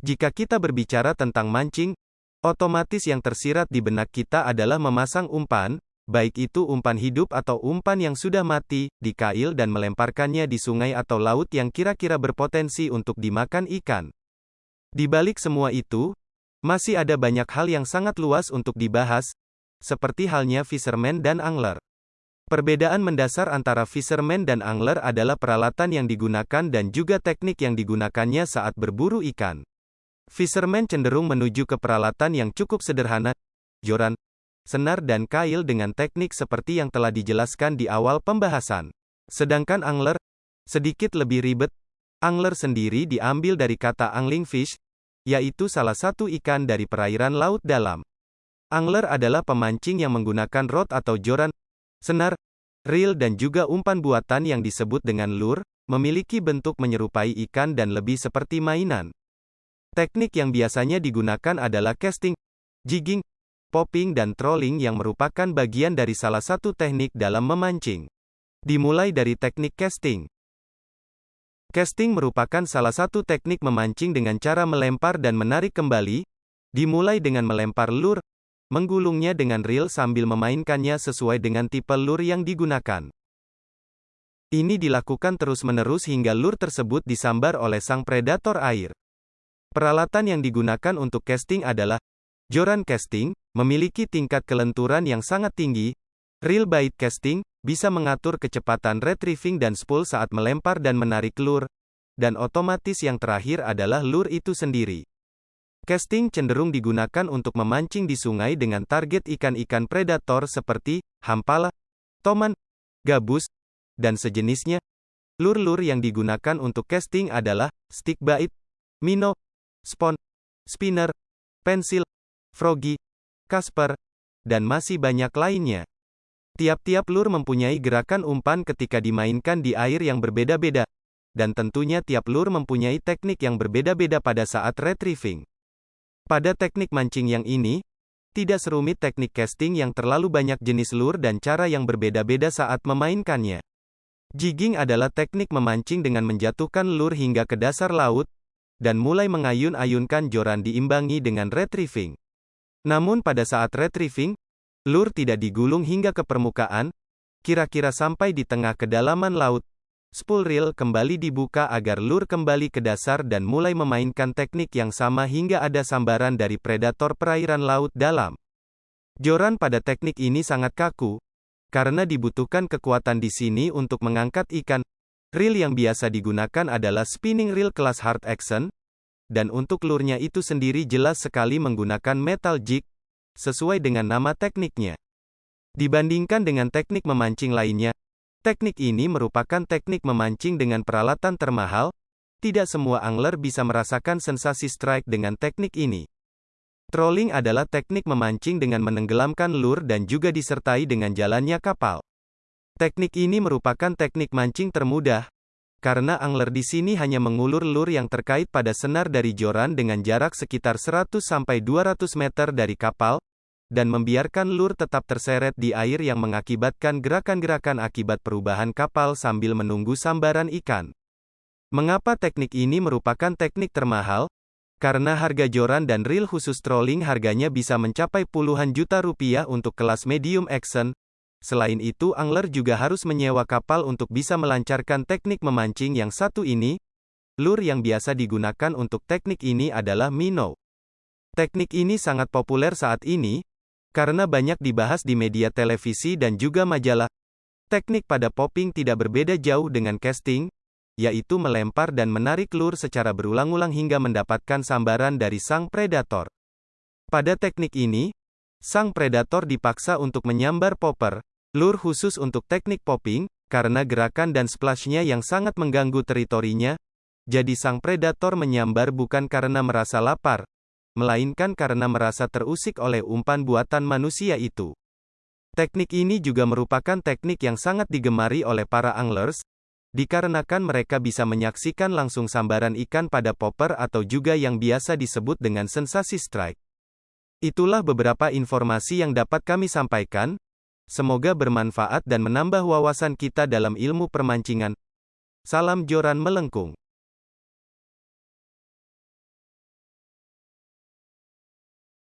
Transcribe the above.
Jika kita berbicara tentang mancing, otomatis yang tersirat di benak kita adalah memasang umpan, baik itu umpan hidup atau umpan yang sudah mati, di kail dan melemparkannya di sungai atau laut yang kira-kira berpotensi untuk dimakan ikan. Di balik semua itu, masih ada banyak hal yang sangat luas untuk dibahas, seperti halnya fisherman dan angler. Perbedaan mendasar antara fisherman dan angler adalah peralatan yang digunakan dan juga teknik yang digunakannya saat berburu ikan. Fisherman cenderung menuju ke peralatan yang cukup sederhana, joran, senar dan kail dengan teknik seperti yang telah dijelaskan di awal pembahasan. Sedangkan angler, sedikit lebih ribet, angler sendiri diambil dari kata angling fish, yaitu salah satu ikan dari perairan laut dalam. Angler adalah pemancing yang menggunakan rod atau joran, senar, reel dan juga umpan buatan yang disebut dengan lure, memiliki bentuk menyerupai ikan dan lebih seperti mainan. Teknik yang biasanya digunakan adalah casting, jigging, popping dan trolling yang merupakan bagian dari salah satu teknik dalam memancing. Dimulai dari teknik casting. Casting merupakan salah satu teknik memancing dengan cara melempar dan menarik kembali, dimulai dengan melempar lure, menggulungnya dengan reel sambil memainkannya sesuai dengan tipe lure yang digunakan. Ini dilakukan terus-menerus hingga lure tersebut disambar oleh sang predator air. Peralatan yang digunakan untuk casting adalah joran casting, memiliki tingkat kelenturan yang sangat tinggi, reel bait casting, bisa mengatur kecepatan retrieving dan spool saat melempar dan menarik lure, dan otomatis yang terakhir adalah lure itu sendiri. Casting cenderung digunakan untuk memancing di sungai dengan target ikan-ikan predator seperti hampala, toman, gabus, dan sejenisnya. Lur-lur yang digunakan untuk casting adalah stick bait, minnow, Spon, Spinner, Pensil, Froggy, Casper, dan masih banyak lainnya. Tiap-tiap lur mempunyai gerakan umpan ketika dimainkan di air yang berbeda-beda, dan tentunya tiap lur mempunyai teknik yang berbeda-beda pada saat retrieving. Pada teknik mancing yang ini, tidak serumit teknik casting yang terlalu banyak jenis lur dan cara yang berbeda-beda saat memainkannya. Jigging adalah teknik memancing dengan menjatuhkan lur hingga ke dasar laut, dan mulai mengayun-ayunkan joran diimbangi dengan retrieving. Namun pada saat retrieving, lur tidak digulung hingga ke permukaan, kira-kira sampai di tengah kedalaman laut. Spool reel kembali dibuka agar lur kembali ke dasar dan mulai memainkan teknik yang sama hingga ada sambaran dari predator perairan laut dalam. Joran pada teknik ini sangat kaku, karena dibutuhkan kekuatan di sini untuk mengangkat ikan, Reel yang biasa digunakan adalah spinning reel kelas hard action, dan untuk lurnya itu sendiri jelas sekali menggunakan metal jig, sesuai dengan nama tekniknya. Dibandingkan dengan teknik memancing lainnya, teknik ini merupakan teknik memancing dengan peralatan termahal, tidak semua angler bisa merasakan sensasi strike dengan teknik ini. Trolling adalah teknik memancing dengan menenggelamkan lur dan juga disertai dengan jalannya kapal. Teknik ini merupakan teknik mancing termudah, karena angler di sini hanya mengulur lur yang terkait pada senar dari joran dengan jarak sekitar 100-200 meter dari kapal, dan membiarkan lur tetap terseret di air yang mengakibatkan gerakan-gerakan akibat perubahan kapal sambil menunggu sambaran ikan. Mengapa teknik ini merupakan teknik termahal? Karena harga joran dan reel khusus trolling harganya bisa mencapai puluhan juta rupiah untuk kelas medium action, Selain itu angler juga harus menyewa kapal untuk bisa melancarkan teknik memancing yang satu ini. Lur yang biasa digunakan untuk teknik ini adalah minnow. Teknik ini sangat populer saat ini, karena banyak dibahas di media televisi dan juga majalah. Teknik pada popping tidak berbeda jauh dengan casting, yaitu melempar dan menarik lur secara berulang-ulang hingga mendapatkan sambaran dari sang predator. Pada teknik ini, sang predator dipaksa untuk menyambar popper, Lur khusus untuk teknik popping, karena gerakan dan splashnya yang sangat mengganggu teritorinya, jadi sang predator menyambar bukan karena merasa lapar, melainkan karena merasa terusik oleh umpan buatan manusia itu. Teknik ini juga merupakan teknik yang sangat digemari oleh para anglers, dikarenakan mereka bisa menyaksikan langsung sambaran ikan pada popper atau juga yang biasa disebut dengan sensasi strike. Itulah beberapa informasi yang dapat kami sampaikan. Semoga bermanfaat dan menambah wawasan kita dalam ilmu permancingan. Salam joran melengkung.